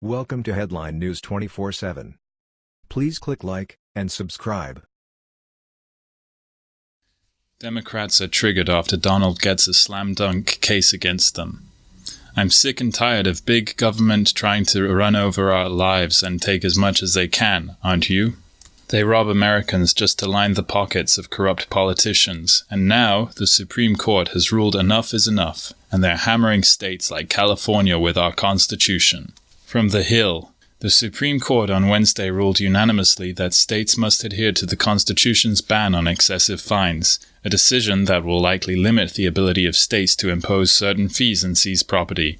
Welcome to Headline News 24/7. Please click like and subscribe. Democrats are triggered after Donald gets a slam dunk case against them. I'm sick and tired of big government trying to run over our lives and take as much as they can, aren't you? They rob Americans just to line the pockets of corrupt politicians, and now the Supreme Court has ruled enough is enough, and they're hammering states like California with our Constitution. From The Hill The Supreme Court on Wednesday ruled unanimously that states must adhere to the Constitution's ban on excessive fines, a decision that will likely limit the ability of states to impose certain fees and seize property.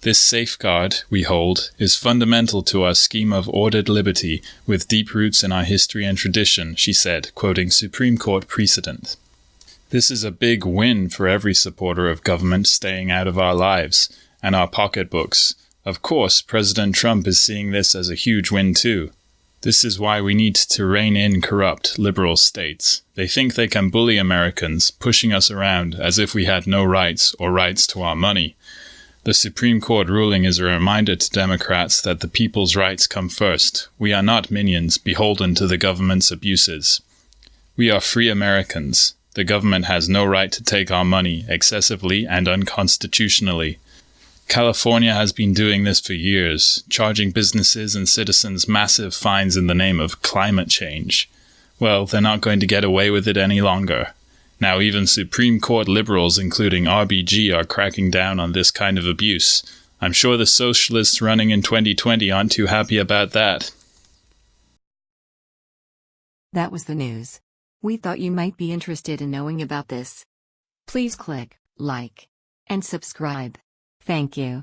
This safeguard, we hold, is fundamental to our scheme of ordered liberty with deep roots in our history and tradition, she said, quoting Supreme Court precedent. This is a big win for every supporter of government staying out of our lives and our pocketbooks of course, President Trump is seeing this as a huge win too. This is why we need to rein in corrupt, liberal states. They think they can bully Americans, pushing us around as if we had no rights or rights to our money. The Supreme Court ruling is a reminder to Democrats that the people's rights come first. We are not minions beholden to the government's abuses. We are free Americans. The government has no right to take our money excessively and unconstitutionally. California has been doing this for years, charging businesses and citizens massive fines in the name of climate change. Well, they're not going to get away with it any longer. Now, even Supreme Court liberals, including RBG, are cracking down on this kind of abuse. I'm sure the socialists running in 2020 aren't too happy about that. That was the news. We thought you might be interested in knowing about this. Please click like and subscribe. Thank you.